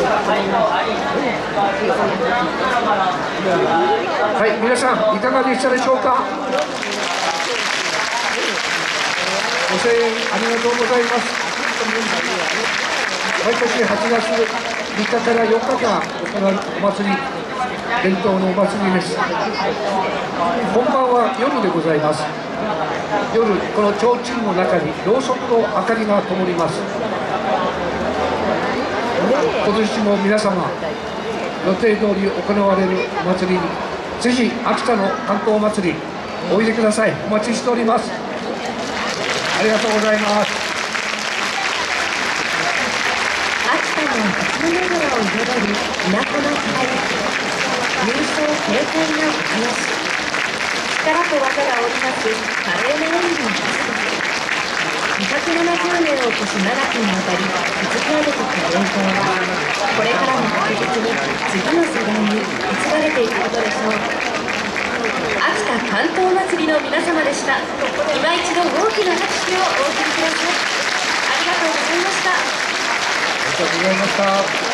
はい皆さんいかがでしたでしょうか？ご声援ありがとうございます。毎年8月3日から4日間行うお祭り伝統のお祭りです。本番は夜でございます。夜この提灯の中にろうそくの明かりが灯ります。今年も皆様予定通り行われるお祭りにぜひ秋田の観光祭りおいでください。お待ちしております。ありがとうございます。秋田の初の長を彩る都の輝き優勝軽快なお囃子力と技が織りなす華麗な演技。の今年7期にわたり築き上げてきた伝統はこれからも確実に次の世代に受け継がれていくことでしょう秋田関東祭りの皆様でした今一度大きな拍手をお送りくださいありがとうございましたありがとうございました。